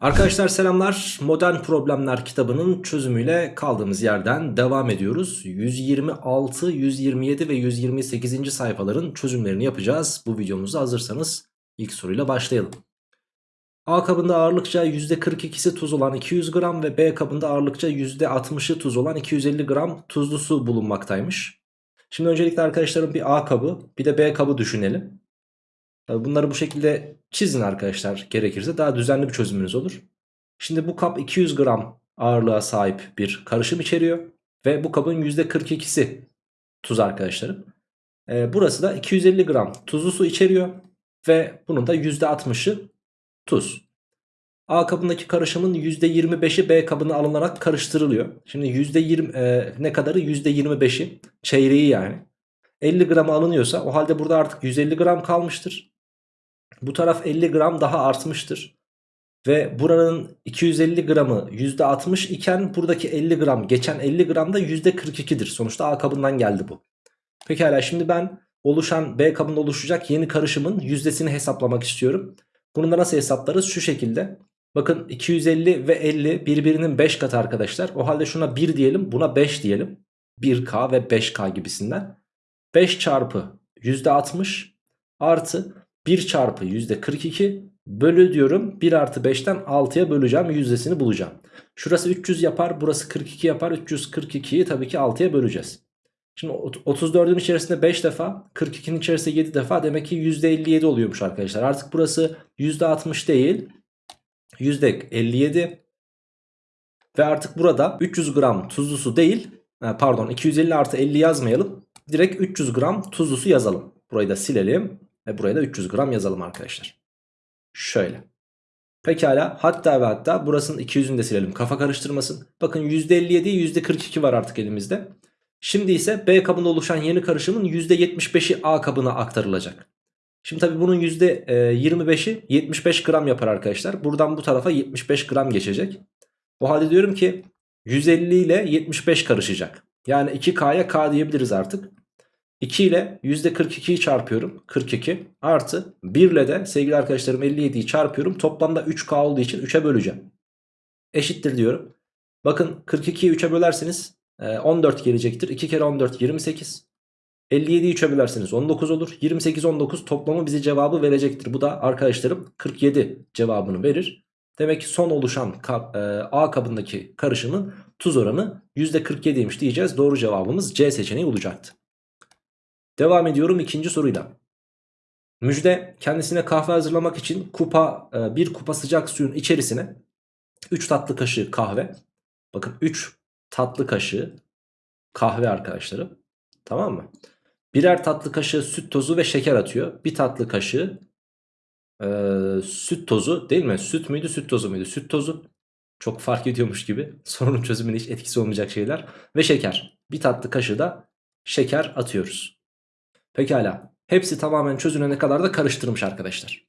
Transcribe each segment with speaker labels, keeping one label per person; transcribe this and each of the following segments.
Speaker 1: Arkadaşlar selamlar. Modern Problemler kitabının çözümüyle kaldığımız yerden devam ediyoruz. 126, 127 ve 128. sayfaların çözümlerini yapacağız. Bu videomuza hazırsanız ilk soruyla başlayalım. A kabında ağırlıkça %42'si tuz olan 200 gram ve B kabında ağırlıkça %60'ı tuz olan 250 gram tuzlu su bulunmaktaymış. Şimdi öncelikle arkadaşlarım bir A kabı bir de B kabı düşünelim. Bunları bu şekilde çizin arkadaşlar gerekirse daha düzenli bir çözümünüz olur. Şimdi bu kap 200 gram ağırlığa sahip bir karışım içeriyor. Ve bu kabın %42'si tuz arkadaşlarım. Ee, burası da 250 gram tuzlu su içeriyor. Ve bunun da %60'ı tuz. A kabındaki karışımın %25'i B kabına alınarak karıştırılıyor. Şimdi %20 e, ne kadarı? %25'i çeyreği yani. 50 gram alınıyorsa o halde burada artık 150 gram kalmıştır. Bu taraf 50 gram daha artmıştır. Ve buranın 250 gramı %60 iken buradaki 50 gram geçen 50 gram da %42'dir. Sonuçta A kabından geldi bu. Pekala şimdi ben oluşan B kabında oluşacak yeni karışımın yüzdesini hesaplamak istiyorum. Bunu da nasıl hesaplarız? Şu şekilde. Bakın 250 ve 50 birbirinin 5 katı arkadaşlar. O halde şuna 1 diyelim buna 5 diyelim. 1K ve 5K gibisinden. 5 çarpı %60 artı 1 çarpı %42 bölü diyorum 1 artı 5'ten 6'ya böleceğim yüzdesini bulacağım. Şurası 300 yapar burası 42 yapar 342'yi tabii ki 6'ya böleceğiz. Şimdi 34'ün içerisinde 5 defa 42'nin içerisinde 7 defa demek ki %57 oluyormuş arkadaşlar. Artık burası %60 değil %57 ve artık burada 300 gram tuzlu su değil pardon 250 artı 50 yazmayalım. Direkt 300 gram tuzlu su yazalım. Burayı da silelim. Ve buraya da 300 gram yazalım arkadaşlar. Şöyle. Pekala hatta ve hatta burasının 200'ünü de silelim kafa karıştırmasın. Bakın %57 %42 var artık elimizde. Şimdi ise B kabında oluşan yeni karışımın %75'i A kabına aktarılacak. Şimdi tabi bunun %25'i 75 gram yapar arkadaşlar. Buradan bu tarafa 75 gram geçecek. O halde diyorum ki 150 ile 75 karışacak. Yani 2K'ya K diyebiliriz artık. 2 ile %42'yi çarpıyorum. 42 artı 1 ile de sevgili arkadaşlarım 57'yi çarpıyorum. Toplamda 3K olduğu için 3'e böleceğim. Eşittir diyorum. Bakın 42'yi 3'e bölerseniz 14 gelecektir. 2 kere 14 28. 57'yi 3'e bölerseniz 19 olur. 28 19 toplamı bize cevabı verecektir. Bu da arkadaşlarım 47 cevabını verir. Demek ki son oluşan A kabındaki karışımın tuz oranı %47'ymiş diyeceğiz. Doğru cevabımız C seçeneği olacaktı. Devam ediyorum ikinci soruyla. Müjde kendisine kahve hazırlamak için kupa e, bir kupa sıcak suyun içerisine 3 tatlı kaşığı kahve. Bakın 3 tatlı kaşığı kahve arkadaşlarım. Tamam mı? Birer tatlı kaşığı süt tozu ve şeker atıyor. Bir tatlı kaşığı e, süt tozu değil mi? Süt müydü süt tozu muydu? Süt tozu çok fark ediyormuş gibi. Sorunun çözümüne hiç etkisi olmayacak şeyler. Ve şeker. Bir tatlı kaşığı da şeker atıyoruz. Pekala. Hepsi tamamen çözülene kadar da karıştırmış arkadaşlar.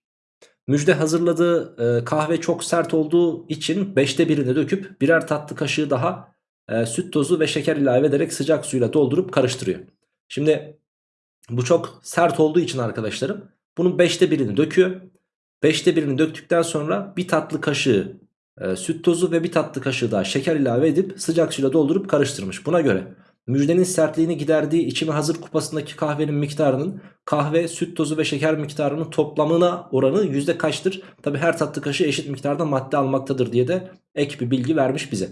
Speaker 1: Müjde hazırladığı e, kahve çok sert olduğu için 5'te birini döküp birer tatlı kaşığı daha e, süt tozu ve şeker ilave ederek sıcak suyla doldurup karıştırıyor. Şimdi bu çok sert olduğu için arkadaşlarım bunun 5'te birini döküyor. 5'te birini döktükten sonra bir tatlı kaşığı e, süt tozu ve bir tatlı kaşığı daha şeker ilave edip sıcak suyla doldurup karıştırmış. Buna göre Müjdenin sertliğini giderdiği içimi hazır kupasındaki kahvenin miktarının kahve, süt tozu ve şeker miktarının toplamına oranı yüzde kaçtır? Tabi her tatlı kaşığı eşit miktarda madde almaktadır diye de ek bir bilgi vermiş bize.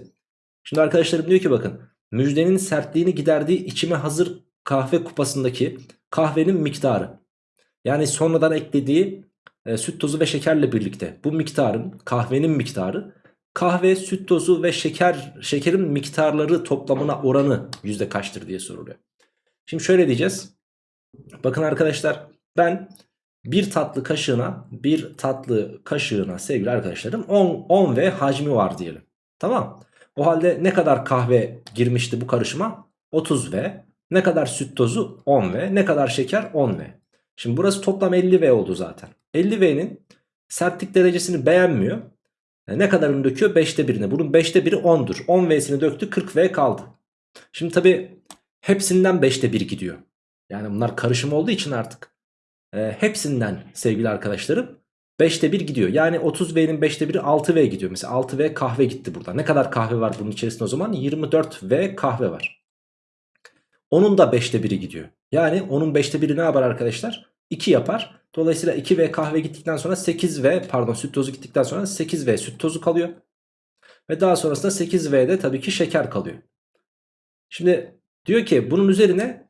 Speaker 1: Şimdi arkadaşlarım diyor ki bakın müjdenin sertliğini giderdiği içime hazır kahve kupasındaki kahvenin miktarı. Yani sonradan eklediği e, süt tozu ve şekerle birlikte bu miktarın kahvenin miktarı kahve, süt tozu ve şeker şekerin miktarları toplamına oranı yüzde kaçtır diye soruluyor. Şimdi şöyle diyeceğiz. Bakın arkadaşlar ben bir tatlı kaşığına bir tatlı kaşığına sevgili arkadaşlarım 10, 10 ve hacmi var diyelim. Tamam. O halde ne kadar kahve girmişti bu karışıma? 30 ve ne kadar süt tozu 10 ve ne kadar şeker 10 ve. Şimdi burası toplam 50 V oldu zaten. 50 V'nin sertlik derecesini beğenmiyor. Yani ne kadarını döküyor? 5'te 1'ini. Bunun 5'te 1'i 10'dur. 10 V'sini döktü 40 V kaldı. Şimdi tabi hepsinden 5'te 1 gidiyor. Yani bunlar karışım olduğu için artık e, hepsinden sevgili arkadaşlarım 5'te 1 gidiyor. Yani 30V'nin 5'te 1'i 6V gidiyor. Mesela 6V kahve gitti burada. Ne kadar kahve var bunun içerisinde o zaman? 24V kahve var. Onun da 5'te 1'i gidiyor. Yani onun 5'te 1'i ne yapar arkadaşlar? 2 yapar. Dolayısıyla 2V kahve gittikten sonra 8V pardon süt tozu gittikten sonra 8V süt tozu kalıyor. Ve daha sonrasında 8V'de tabii ki şeker kalıyor. Şimdi diyor ki bunun üzerine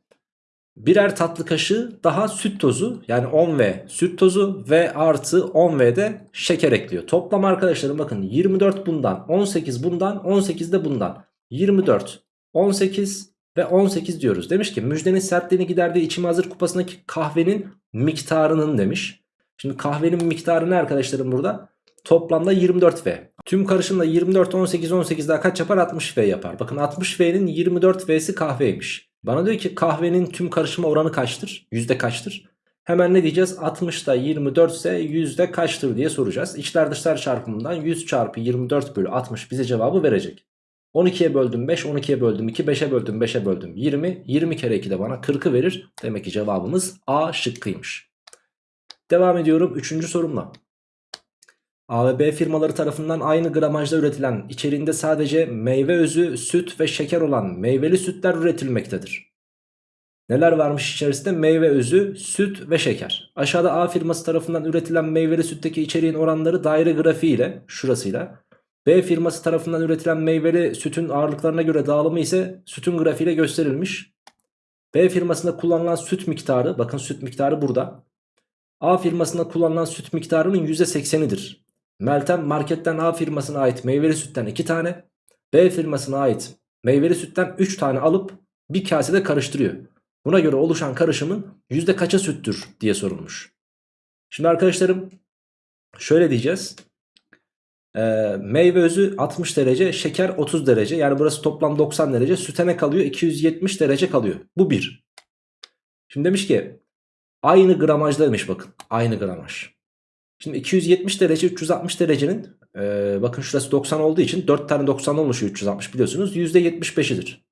Speaker 1: birer tatlı kaşığı daha süt tozu yani 10V süt tozu ve artı 10V de şeker ekliyor. Toplam arkadaşlarım bakın 24 bundan 18 bundan 18 de bundan 24 18 ve 18 diyoruz. Demiş ki müjdenin sertliğini giderdiği içime hazır kupasındaki kahvenin miktarının demiş. Şimdi kahvenin miktarı ne arkadaşlarım burada? Toplamda 24V. Tüm karışımla 24, 18, 18 daha kaç yapar? 60V yapar. Bakın 60V'nin 24V'si kahveymiş. Bana diyor ki kahvenin tüm karışıma oranı kaçtır? Yüzde kaçtır? Hemen ne diyeceğiz? 60'da 24 ise yüzde kaçtır diye soracağız. İçler dışlar çarpımından 100 çarpı 24 bölü 60 bize cevabı verecek. 12'ye böldüm 5, 12'ye böldüm 2, 5'e böldüm 5'e böldüm 20. 20 kere 2 de bana 40'ı verir. Demek ki cevabımız A şıkkıymış. Devam ediyorum 3. sorumla. A ve B firmaları tarafından aynı gramajda üretilen içeriğinde sadece meyve özü, süt ve şeker olan meyveli sütler üretilmektedir. Neler varmış içerisinde? Meyve özü, süt ve şeker. Aşağıda A firması tarafından üretilen meyveli sütteki içeriğin oranları daire grafiği ile şurasıyla. B firması tarafından üretilen meyveli sütün ağırlıklarına göre dağılımı ise sütün grafiğiyle gösterilmiş. B firmasında kullanılan süt miktarı, bakın süt miktarı burada. A firmasında kullanılan süt miktarının %80'idir. Meltem marketten A firmasına ait meyveli sütten 2 tane, B firmasına ait meyveli sütten 3 tane alıp bir kasede karıştırıyor. Buna göre oluşan karışımın yüzde kaça süttür diye sorulmuş. Şimdi arkadaşlarım şöyle diyeceğiz. Ee, meyve özü 60 derece, şeker 30 derece. Yani burası toplam 90 derece. Süte ne kalıyor? 270 derece kalıyor. Bu 1. Şimdi demiş ki aynı gramajda demiş bakın. Aynı gramaj. Şimdi 270 derece 360 derecenin e, bakın şurası 90 olduğu için 4 tane 90 oluşuyor 360 biliyorsunuz. %75'idir.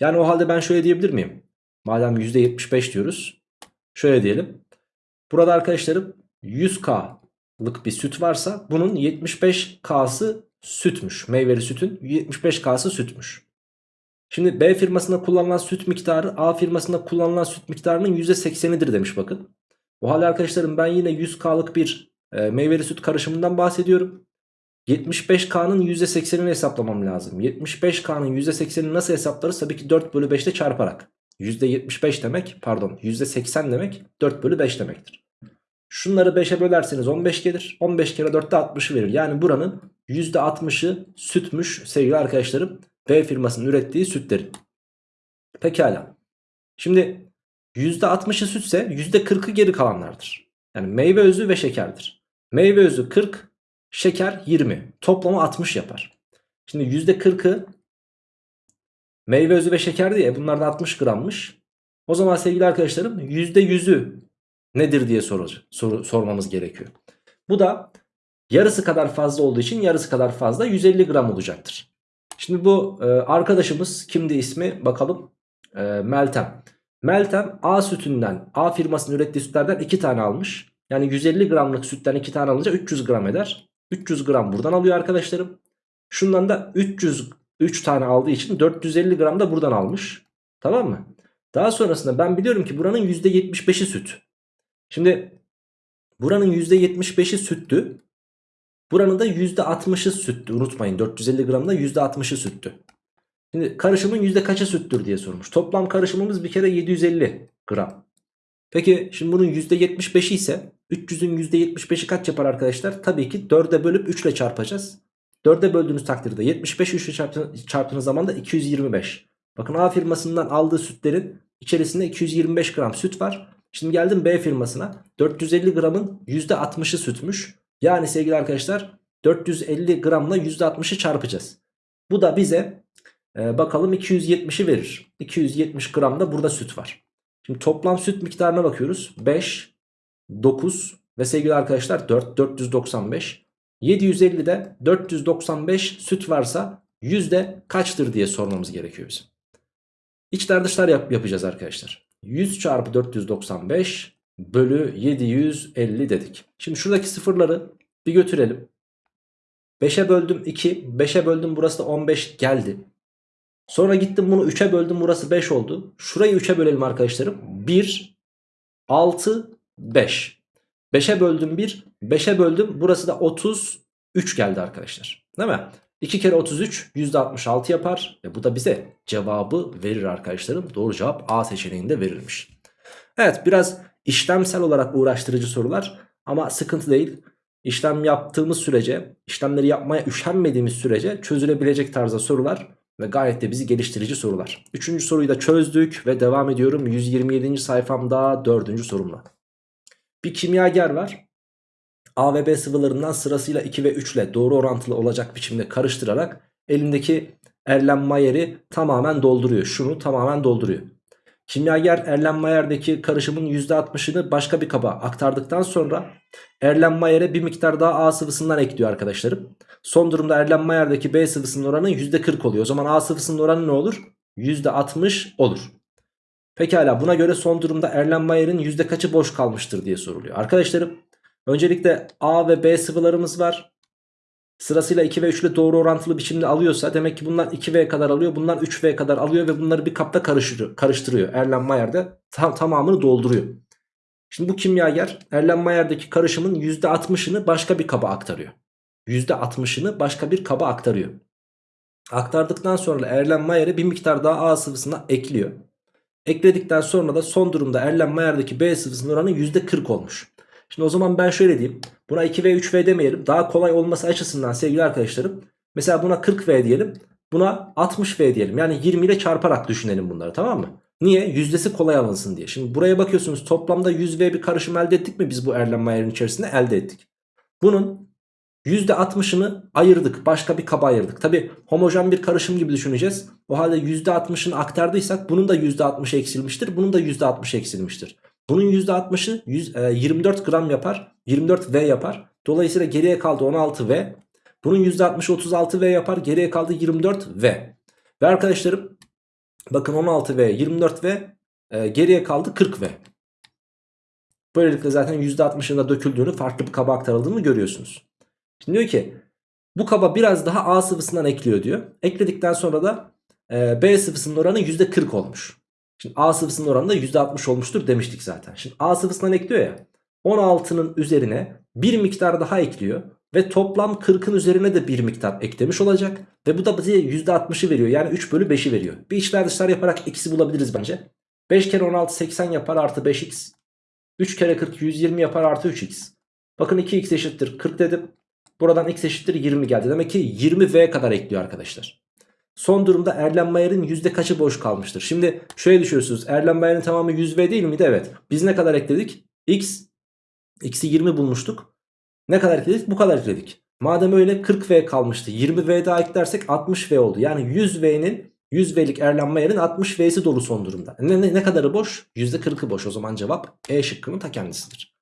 Speaker 1: Yani o halde ben şöyle diyebilir miyim? Madem %75 diyoruz. Şöyle diyelim. Burada arkadaşlarım 100K'lık bir süt varsa bunun 75K'sı sütmüş. Meyveli sütün 75K'sı sütmüş. Şimdi B firmasında kullanılan süt miktarı A firmasında kullanılan süt miktarının %80'idir demiş bakın. O halde arkadaşlarım ben yine 100K'lık bir e, meyveli süt karışımından bahsediyorum. 75K'nın %80'ini hesaplamam lazım. 75K'nın %80'ini nasıl hesaplarız? Tabii ki 4 bölü 5'te çarparak. %75 demek pardon %80 demek 4 bölü 5 demektir. Şunları 5'e bölerseniz 15 gelir. 15 kere 4'te 60'ı verir. Yani buranın %60'ı sütmüş sevgili arkadaşlarım. B firmasının ürettiği sütlerin. Pekala. Şimdi %60'ı sütse %40'ı geri kalanlardır. Yani meyve özü ve şekerdir. Meyve özü 40, şeker 20. Toplamı 60 yapar. Şimdi %40'ı meyve özü ve şeker diye bunlar da 60 grammış. O zaman sevgili arkadaşlarım %100'ü nedir diye sor, sor, sormamız gerekiyor. Bu da yarısı kadar fazla olduğu için yarısı kadar fazla 150 gram olacaktır. Şimdi bu e, arkadaşımız kimdi ismi bakalım. E, Meltem. Meltem A sütünden A firmasının ürettiği sütlerden 2 tane almış. Yani 150 gramlık sütten 2 tane alınca 300 gram eder. 300 gram buradan alıyor arkadaşlarım. Şundan da 300 3 tane aldığı için 450 gram da buradan almış. Tamam mı? Daha sonrasında ben biliyorum ki buranın %75'i süt. Şimdi buranın %75'i süttü. Buranın da %60'ı süttü. Unutmayın 450 gramda %60'ı süttü. Şimdi karışımın yüzde kaçı süttür diye sormuş. Toplam karışımımız bir kere 750 gram. Peki şimdi bunun %75'i ise 300'ün %75'i kaç yapar arkadaşlar? Tabii ki 4'e bölüp 3 ile çarpacağız. 4'e böldüğünüz takdirde 75 3 ile çarptığınız, çarptığınız zaman da 225. Bakın A firmasından aldığı sütlerin içerisinde 225 gram süt var. Şimdi geldim B firmasına. 450 gramın %60'ı sütmüş. Yani sevgili arkadaşlar 450 gramla %60'ı çarpacağız. Bu da bize ee, bakalım 270'i verir. 270 gram da burada süt var. Şimdi toplam süt miktarına bakıyoruz. 5, 9 ve sevgili arkadaşlar 4, 495. 750'de 495 süt varsa yüzde kaçtır diye sormamız gerekiyor bizim. İçler dışlar yap yapacağız arkadaşlar. 100 çarpı 495 bölü 750 dedik. Şimdi şuradaki sıfırları bir götürelim. 5'e böldüm 2. 5'e böldüm burası da 15 geldi. Sonra gittim bunu 3'e böldüm burası 5 oldu. Şurayı 3'e bölelim arkadaşlarım. 1, 6, 5. 5'e böldüm 1. 5'e böldüm burası da 33 geldi arkadaşlar. Değil mi? 2 kere 33 %66 yapar. Ve bu da bize cevabı verir arkadaşlarım. Doğru cevap A seçeneğinde verilmiş. Evet biraz işlemsel olarak uğraştırıcı sorular. Ama sıkıntı değil. İşlem yaptığımız sürece, işlemleri yapmaya üşenmediğimiz sürece çözülebilecek tarzda sorular ve gayet de bizi geliştirici sorular. Üçüncü soruyu da çözdük ve devam ediyorum 127. sayfamda dördüncü sorumla. Bir kimyager var. A ve B sıvılarından sırasıyla 2 ve 3 ile doğru orantılı olacak biçimde karıştırarak elindeki Erlenmayer'i tamamen dolduruyor. Şunu tamamen dolduruyor. Kimyager Erlenmayer'deki karışımın %60'ını başka bir kaba aktardıktan sonra Erlenmayer'e bir miktar daha A sıvısından ekliyor arkadaşlarım. Son durumda Erlenmayer'deki B sıvısının oranı %40 oluyor. O zaman A sıvısının oranı ne olur? %60 olur. Pekala buna göre son durumda Erlenmayer'in yüzde kaçı boş kalmıştır diye soruluyor. Arkadaşlarım öncelikle A ve B sıvılarımız var. Sırasıyla 2 ve 3 ile doğru orantılı biçimde alıyorsa demek ki bunlar 2V kadar alıyor. Bunlar 3V kadar alıyor ve bunları bir kapta karıştırıyor. karıştırıyor. Erlenmeyer de tam, tamamını dolduruyor. Şimdi bu kimyager Erlenmeyer'deki karışımın %60'ını başka bir kaba aktarıyor. %60'ını başka bir kaba aktarıyor. Aktardıktan sonra Erlenmeyer'e bir miktar daha A sıvısına ekliyor. Ekledikten sonra da son durumda Erlenmeyer'deki B sıvısının oranı %40 olmuş. Şimdi o zaman ben şöyle diyeyim. Buna 2V 3V demeyelim. Daha kolay olması açısından sevgili arkadaşlarım. Mesela buna 40V diyelim. Buna 60V diyelim. Yani 20 ile çarparak düşünelim bunları tamam mı? Niye? Yüzdesi kolay alınsın diye. Şimdi buraya bakıyorsunuz toplamda 100V bir karışım elde ettik mi biz bu Erlenmeyer'in içerisinde? Elde ettik. Bunun %60'ını ayırdık. Başka bir kaba ayırdık. Tabi homojen bir karışım gibi düşüneceğiz. O halde %60'ını aktardıysak bunun da %60 eksilmiştir. Bunun da %60 eksilmiştir. Bunun %60'ı 24 gram yapar. 24V yapar. Dolayısıyla geriye kaldı 16V. Bunun %60'ı 36V yapar. Geriye kaldı 24V. Ve arkadaşlarım bakın 16V 24V e, geriye kaldı 40V. Böylelikle zaten %60'ında döküldüğünü farklı bir kaba aktarıldığını görüyorsunuz. Şimdi diyor ki bu kaba biraz daha A sıvısından ekliyor diyor. Ekledikten sonra da e, B sıvısının oranı %40 olmuş. Şimdi A sıvısının oranı da %60 olmuştur demiştik zaten. Şimdi A sıvısından ekliyor ya. 16'nın üzerine bir miktar daha ekliyor. Ve toplam 40'ın üzerine de bir miktar eklemiş olacak. Ve bu da bize %60'ı veriyor. Yani 3 bölü 5'i veriyor. Bir içler dışlar yaparak x'i bulabiliriz bence. 5 kere 16 80 yapar artı 5x. 3 kere 40 120 yapar artı 3x. Bakın 2x eşittir 40 dedim. Buradan x eşittir 20 geldi. Demek ki 20v kadar ekliyor arkadaşlar. Son durumda Erlenmeyer'in yüzde kaçı boş kalmıştır? Şimdi şöyle düşünüyorsunuz. Erlenmeyer'in tamamı 100V değil miydi? Evet. Biz ne kadar ekledik? X. X'i 20 bulmuştuk. Ne kadar ekledik? Bu kadar ekledik. Madem öyle 40V kalmıştı. 20V daha eklersek 60V oldu. Yani 100V'nin 100V'lik Erlenmeyer'in 60V'si dolu son durumda. Ne, ne, ne kadarı boş? %40'ı boş. O zaman cevap E şıkkının ta kendisidir.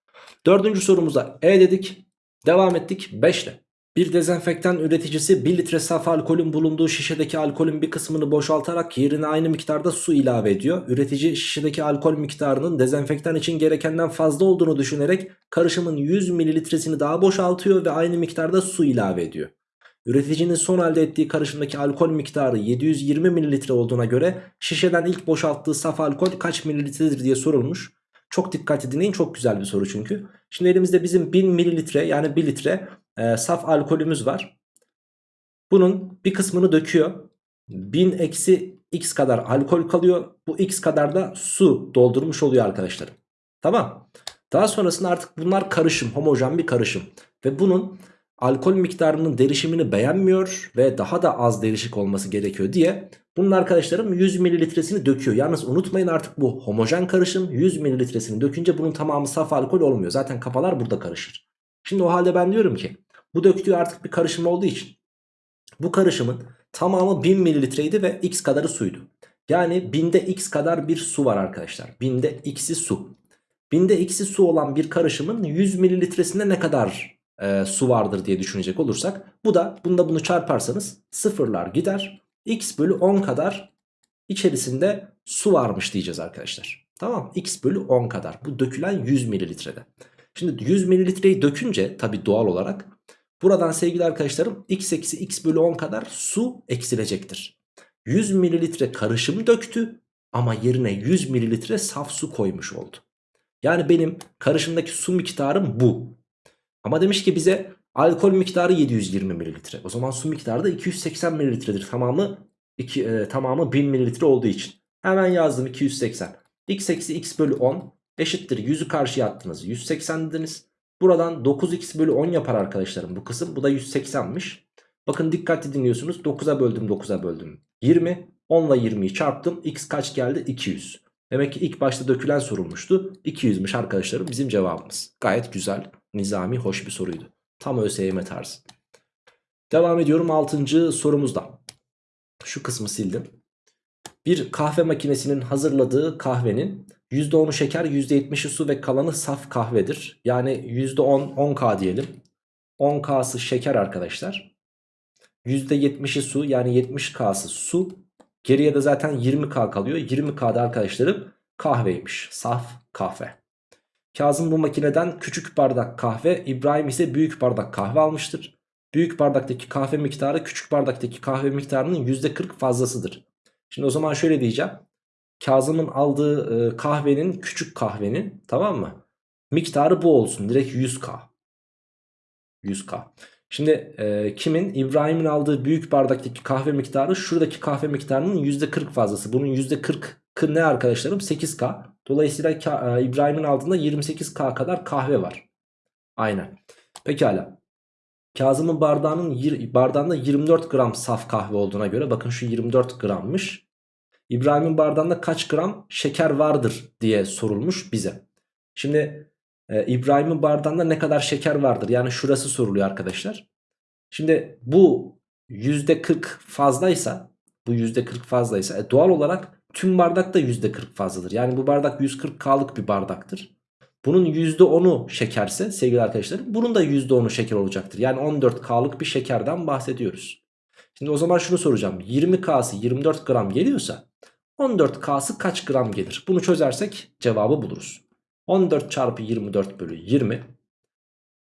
Speaker 1: Dördüncü sorumuza E dedik. Devam ettik 5 ile. Bir dezenfektan üreticisi 1 litre saf alkolün bulunduğu şişedeki alkolün bir kısmını boşaltarak yerine aynı miktarda su ilave ediyor. Üretici şişedeki alkol miktarının dezenfektan için gerekenden fazla olduğunu düşünerek karışımın 100 mililitresini daha boşaltıyor ve aynı miktarda su ilave ediyor. Üreticinin son elde ettiği karışımdaki alkol miktarı 720 mililitre olduğuna göre şişeden ilk boşalttığı saf alkol kaç mililitredir diye sorulmuş. Çok dikkatli dinleyin çok güzel bir soru çünkü. Şimdi elimizde bizim 1000 mililitre yani 1 litre e, saf alkolümüz var. Bunun bir kısmını döküyor. 1000 eksi x kadar alkol kalıyor. Bu x kadar da su doldurmuş oluyor arkadaşlarım. Tamam. Daha sonrasında artık bunlar karışım, homojen bir karışım. Ve bunun alkol miktarının derişimini beğenmiyor ve daha da az derişik olması gerekiyor diye bunun arkadaşlarım 100 mililitresini döküyor. Yalnız unutmayın artık bu homojen karışım 100 mililitresini dökünce bunun tamamı saf alkol olmuyor. Zaten kafalar burada karışır. Şimdi o halde ben diyorum ki bu döktüğü artık bir karışım olduğu için bu karışımın tamamı 1000 mililitreydi ve x kadarı suydu. Yani binde x kadar bir su var arkadaşlar. Binde x'i su. Binde x'i su olan bir karışımın 100 mililitresinde ne kadar e, su vardır diye düşünecek olursak. Bu da bunda bunu çarparsanız sıfırlar gider. x bölü 10 kadar içerisinde su varmış diyeceğiz arkadaşlar. Tamam x bölü 10 kadar. Bu dökülen 100 mililitrede. Şimdi 100 mililitreyi dökünce tabi doğal olarak buradan sevgili arkadaşlarım x eksi x bölü 10 kadar su eksilecektir. 100 mililitre karışım döktü ama yerine 100 mililitre saf su koymuş oldu. Yani benim karışımdaki su miktarım bu. Ama demiş ki bize alkol miktarı 720 mililitre. O zaman su miktarı da 280 mililitredir. Tamamı, iki, e, tamamı 1000 mililitre olduğu için. Hemen yazdım 280. x eksi x bölü 10 eşittir 100'ü karşıya attınız. 180 dediniz. Buradan 9x bölü 10 yapar arkadaşlarım bu kısım. Bu da 180'miş. Bakın dikkatli dinliyorsunuz. 9'a böldüm 9'a böldüm. 20. 10 ile 20'yi çarptım. X kaç geldi? 200. Demek ki ilk başta dökülen sorulmuştu. 200'müş arkadaşlarım bizim cevabımız. Gayet güzel, nizami, hoş bir soruydu. Tam ÖSYM tarzı. Devam ediyorum 6. sorumuzda. Şu kısmı sildim. Bir kahve makinesinin hazırladığı kahvenin %10'u şeker, %70'i su ve kalanı saf kahvedir. Yani %10, 10K diyelim. 10K'sı şeker arkadaşlar. %70'i su yani 70K'sı su. Geriye de zaten 20K kalıyor. 20K'da arkadaşlarım kahveymiş. Saf kahve. Kazım bu makineden küçük bardak kahve, İbrahim ise büyük bardak kahve almıştır. Büyük bardaktaki kahve miktarı küçük bardaktaki kahve miktarının %40 fazlasıdır. Şimdi o zaman şöyle diyeceğim. Kazım'ın aldığı e, kahvenin küçük kahvenin tamam mı? Miktarı bu olsun. Direkt 100k. 100k. Şimdi e, kimin? İbrahim'in aldığı büyük bardaktaki kahve miktarı şuradaki kahve miktarının %40 fazlası. Bunun %40'ı ne arkadaşlarım? 8k. Dolayısıyla e, İbrahim'in aldığında 28k kadar kahve var. Aynen. Pekala. Kazım'ın bardağının bardağında 24 gram saf kahve olduğuna göre bakın şu 24 grammış. İbrahim'in bardağında kaç gram şeker vardır diye sorulmuş bize. Şimdi e, İbrahim'in bardağında ne kadar şeker vardır? Yani şurası soruluyor arkadaşlar. Şimdi bu %40 fazlaysa bu %40 fazlaysa e, doğal olarak tüm bardak da %40 fazladır. Yani bu bardak 140K'lık bir bardaktır. Bunun %10'u şekerse sevgili arkadaşlarım bunun da %10'u şeker olacaktır. Yani 14K'lık bir şekerden bahsediyoruz. Şimdi o zaman şunu soracağım. 20K'sı 24 gram geliyorsa 14K'sı kaç gram gelir? Bunu çözersek cevabı buluruz. 14 çarpı 24 bölü 20.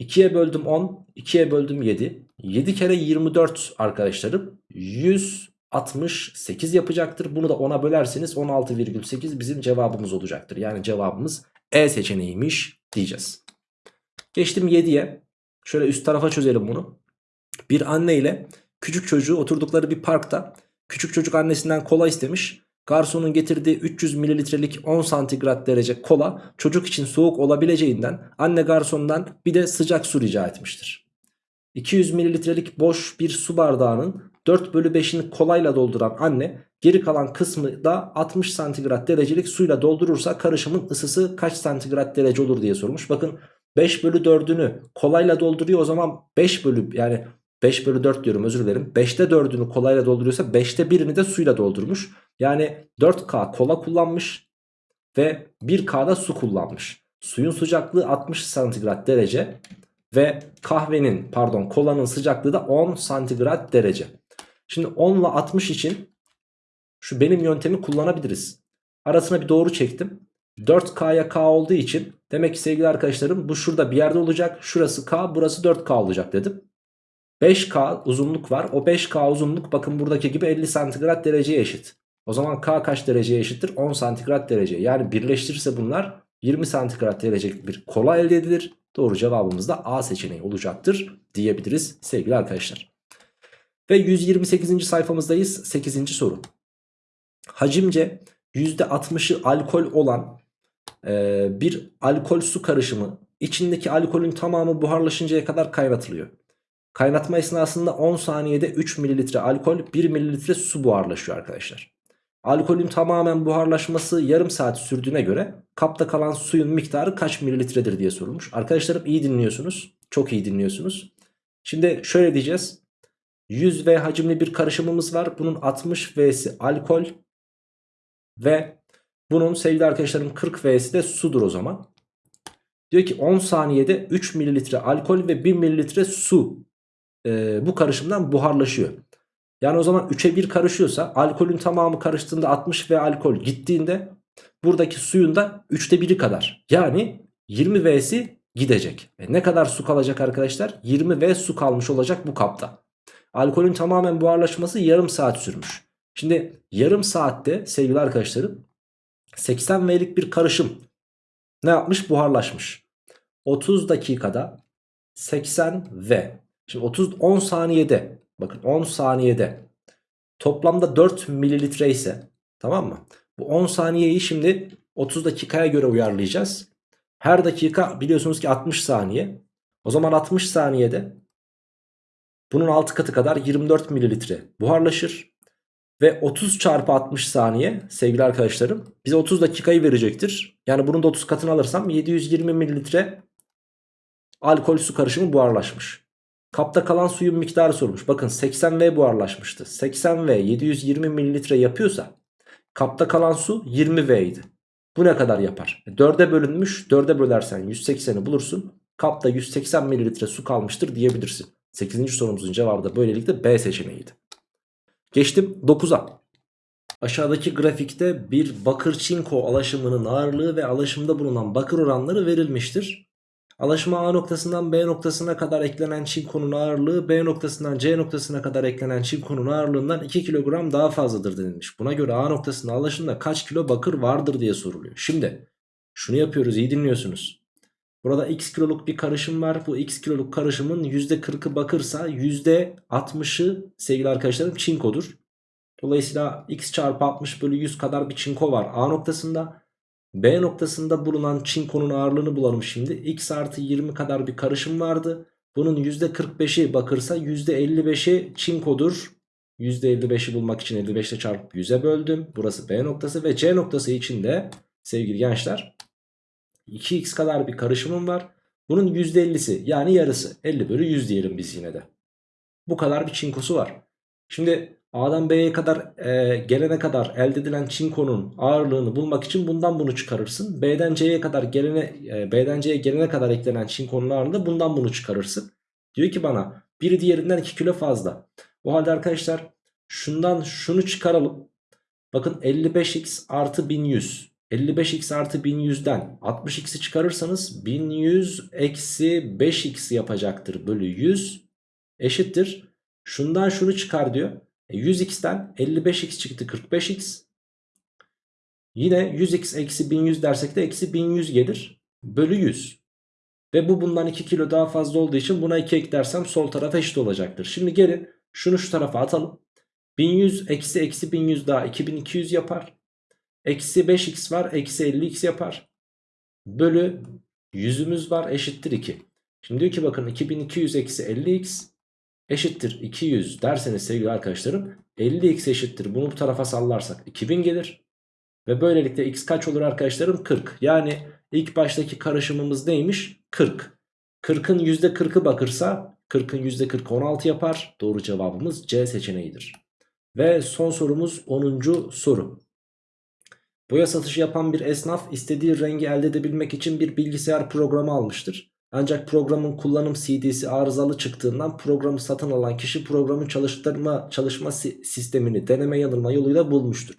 Speaker 1: 2'ye böldüm 10. 2'ye böldüm 7. 7 kere 24 arkadaşlarım 168 yapacaktır. Bunu da 10'a bölerseniz 16,8 bizim cevabımız olacaktır. Yani cevabımız E seçeneğiymiş diyeceğiz. Geçtim 7'ye. Şöyle üst tarafa çözelim bunu. Bir anne ile küçük çocuğu oturdukları bir parkta küçük çocuk annesinden kola istemiş. Garsonun getirdiği 300 mililitrelik 10 santigrat derece kola çocuk için soğuk olabileceğinden anne garsondan bir de sıcak su rica etmiştir. 200 mililitrelik boş bir su bardağının 4 bölü 5'ini kolayla dolduran anne geri kalan kısmı da 60 santigrat derecelik suyla doldurursa karışımın ısısı kaç santigrat derece olur diye sormuş. Bakın 5 bölü 4'ünü kolayla dolduruyor o zaman 5 bölü yani 5 bölü 4 diyorum özür dilerim. 5'te 4'ünü kolayla dolduruyorsa 5'te 1'ini de suyla doldurmuş. Yani 4K kola kullanmış ve 1K'da su kullanmış. Suyun sıcaklığı 60 santigrat derece ve kahvenin pardon kolanın sıcaklığı da 10 santigrat derece. Şimdi 10 ile 60 için şu benim yöntemi kullanabiliriz. Arasına bir doğru çektim. 4K'ya K olduğu için demek ki sevgili arkadaşlarım bu şurada bir yerde olacak. Şurası K burası 4K olacak dedim. 5K uzunluk var. O 5K uzunluk bakın buradaki gibi 50 santigrat dereceye eşit. O zaman K kaç dereceye eşittir? 10 santigrat derece. Yani birleştirirse bunlar 20 santigrat derecelik bir kola elde edilir. Doğru cevabımız da A seçeneği olacaktır diyebiliriz sevgili arkadaşlar. Ve 128. sayfamızdayız. 8. soru. Hacimce %60'ı alkol olan e, bir alkol su karışımı içindeki alkolün tamamı buharlaşıncaya kadar kaynatılıyor. Kaynatma esnasında 10 saniyede 3 mililitre alkol 1 mililitre su buharlaşıyor arkadaşlar. Alkolün tamamen buharlaşması yarım saat sürdüğüne göre kapta kalan suyun miktarı kaç mililitredir diye sorulmuş. Arkadaşlarım iyi dinliyorsunuz. Çok iyi dinliyorsunuz. Şimdi şöyle diyeceğiz. 100 V hacimli bir karışımımız var. Bunun 60 V'si alkol ve bunun sevgili arkadaşlarım 40 V'si de sudur o zaman. Diyor ki 10 saniyede 3 mililitre alkol ve 1 mililitre su e, bu karışımdan buharlaşıyor. Yani o zaman 3'e 1 karışıyorsa alkolün tamamı karıştığında 60 ve alkol gittiğinde Buradaki suyun da 3'te 1'i kadar. Yani 20 V'si gidecek. E ne kadar su kalacak arkadaşlar? 20 V su kalmış olacak bu kapta. Alkolün tamamen buharlaşması yarım saat sürmüş. Şimdi yarım saatte sevgili arkadaşlarım 80 V'lik bir karışım ne yapmış? Buharlaşmış. 30 dakikada 80 V. Şimdi 30 10 saniyede bakın 10 saniyede toplamda 4 mililitre ise tamam mı? Bu 10 saniyeyi şimdi 30 dakikaya göre uyarlayacağız. Her dakika biliyorsunuz ki 60 saniye. O zaman 60 saniyede bunun 6 katı kadar 24 mililitre buharlaşır. Ve 30 çarpı 60 saniye sevgili arkadaşlarım bize 30 dakikayı verecektir. Yani bunun da 30 katını alırsam 720 mililitre alkol su karışımı buharlaşmış. Kapta kalan suyun miktarı sormuş. Bakın 80V buharlaşmıştı. 80V 720 mililitre yapıyorsa kapta kalan su 20V idi. Bu ne kadar yapar? 4'e bölünmüş. 4'e bölersen 180'i bulursun. Kapta 180 mililitre su kalmıştır diyebilirsin. 8. sorumuzun cevabı da böylelikle B seçeneğiydi. Geçtim 9'a. Aşağıdaki grafikte bir bakır çinko alaşımının ağırlığı ve alaşımda bulunan bakır oranları verilmiştir. Alaşıma A noktasından B noktasına kadar eklenen çinkonun ağırlığı B noktasından C noktasına kadar eklenen çinkonun ağırlığından 2 kilogram daha fazladır denilmiş. Buna göre A noktasında alaşımda kaç kilo bakır vardır diye soruluyor. Şimdi şunu yapıyoruz iyi dinliyorsunuz. Burada x kiloluk bir karışım var. Bu x kiloluk karışımın %40'ı bakırsa %60'ı sevgili arkadaşlarım çinkodur. Dolayısıyla x çarpı 60 bölü 100 kadar bir çinko var A noktasında. B noktasında bulunan çinkonun ağırlığını bulalım şimdi. X artı 20 kadar bir karışım vardı. Bunun %45'i bakırsa %55'i çinkodur. %55'i bulmak için 55 ile çarpıp 100'e böldüm. Burası B noktası ve C noktası için de sevgili gençler 2x kadar bir karışımım var. Bunun %50'si yani yarısı 50 bölü 100 diyelim biz yine de. Bu kadar bir çinkosu var. Şimdi A'dan B'ye kadar e, gelene kadar elde edilen çinkonun ağırlığını bulmak için bundan bunu çıkarırsın. B'den C'ye kadar gelene e, B'den C'ye gelene kadar eklenen çinkonun ağırlığını bundan bunu çıkarırsın. Diyor ki bana biri diğerinden 2 kilo fazla. O halde arkadaşlar şundan şunu çıkaralım. Bakın 55x artı 1100. 55x artı 1100'den 60x'i çıkarırsanız 1100 eksi 5x yapacaktır bölü 100 eşittir. Şundan şunu çıkar diyor. 100x'ten e, 55x çıktı 45x. Yine 100x eksi 1100 dersek de eksi 1100 gelir. Bölü 100. Ve bu bundan 2 kilo daha fazla olduğu için buna 2 eklersem sol taraf eşit olacaktır. Şimdi gelin şunu şu tarafa atalım. 1100 eksi eksi 1100 daha 2200 yapar. Eksi 5x var eksi 50x yapar. Bölü 100'ümüz var eşittir 2. Şimdi diyor ki bakın 2200 eksi 50x eşittir 200 derseniz sevgili arkadaşlarım 50x eşittir bunu bu tarafa sallarsak 2000 gelir. Ve böylelikle x kaç olur arkadaşlarım 40 yani ilk baştaki karışımımız neymiş 40. 40'ın %40'ı bakırsa 40'ın %40 16 yapar doğru cevabımız C seçeneğidir. Ve son sorumuz 10. soru. Boya satışı yapan bir esnaf istediği rengi elde edebilmek için bir bilgisayar programı almıştır. Ancak programın kullanım CD'si arızalı çıktığından programı satın alan kişi programın çalıştırma çalışma sistemini deneme yanılma yoluyla bulmuştur.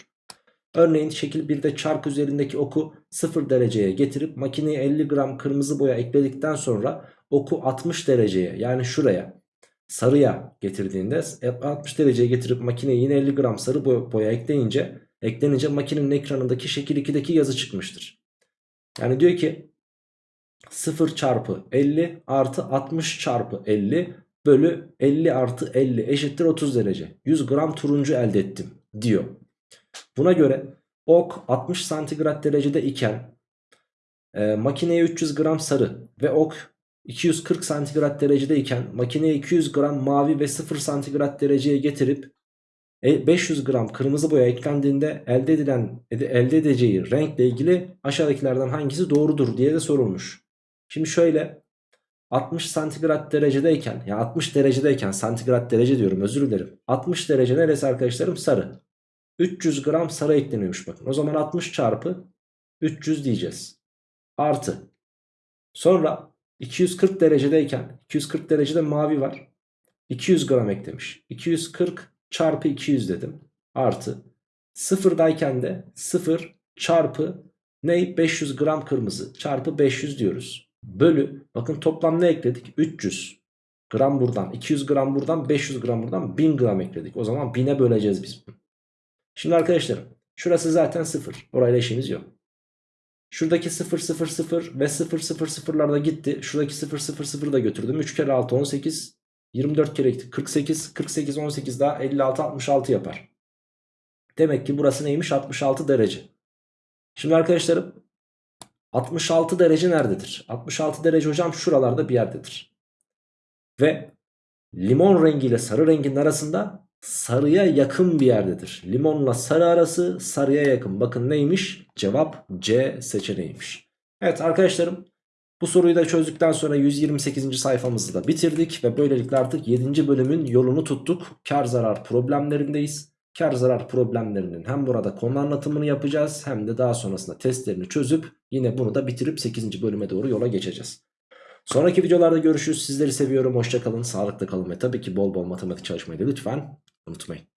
Speaker 1: Örneğin şekil 1'de çark üzerindeki oku 0 dereceye getirip makineye 50 gram kırmızı boya ekledikten sonra oku 60 dereceye yani şuraya sarıya getirdiğinde 60 dereceye getirip makineye yine 50 gram sarı boya ekleyince eklenince makinenin ekranındaki şekil 2'deki yazı çıkmıştır. Yani diyor ki 0 çarpı 50 artı 60 çarpı 50 bölü 50 artı 50 eşittir 30 derece. 100 gram turuncu elde ettim diyor. Buna göre ok 60 santigrat derecede iken e, makineye 300 gram sarı ve ok 240 santigrat derecede iken makineye 200 gram mavi ve 0 santigrat dereceye getirip 500 e, gram kırmızı boya eklendiğinde elde edilen elde edeceği renkle ilgili aşağıdakilerden hangisi doğrudur diye de sorulmuş. Şimdi şöyle 60 santigrat derecedeyken ya 60 derecedeyken santigrat derece diyorum özür dilerim. 60 derece neresi arkadaşlarım? Sarı. 300 gram sarı ekleniyormuş bakın. O zaman 60 çarpı 300 diyeceğiz. Artı. Sonra 240 derecedeyken 240 derecede mavi var. 200 gram eklemiş. 240 çarpı 200 dedim. Artı. Sıfırdayken de 0 çarpı ne 500 gram kırmızı çarpı 500 diyoruz. Bölü bakın toplam ne ekledik? 300 gram buradan 200 gram buradan 500 gram buradan 1000 gram ekledik. O zaman 1000'e böleceğiz biz. Şimdi arkadaşlarım şurası zaten 0. Orayla işimiz yok. Şuradaki 0 0 0 ve 0 0 0'lar da gitti. Şuradaki 0 0 0 da götürdüm. 3 kere 6 18 24 kere gitti. 48 48 18 daha 56 66 yapar. Demek ki burası neymiş? 66 derece. Şimdi arkadaşlarım 66 derece nerededir? 66 derece hocam şuralarda bir yerdedir. Ve limon rengi ile sarı rengin arasında sarıya yakın bir yerdedir. Limonla sarı arası sarıya yakın. Bakın neymiş? Cevap C seçeneğiymiş. Evet arkadaşlarım bu soruyu da çözdükten sonra 128. sayfamızı da bitirdik ve böylelikle artık 7. bölümün yolunu tuttuk. Kar zarar problemlerindeyiz. Kar zarar problemlerinin hem burada konu anlatımını yapacağız hem de daha sonrasında testlerini çözüp yine bunu da bitirip 8. bölüme doğru yola geçeceğiz. Sonraki videolarda görüşürüz. Sizleri seviyorum. Hoşçakalın, sağlıklı kalın ve tabii ki bol bol matematik çalışmayı da lütfen unutmayın.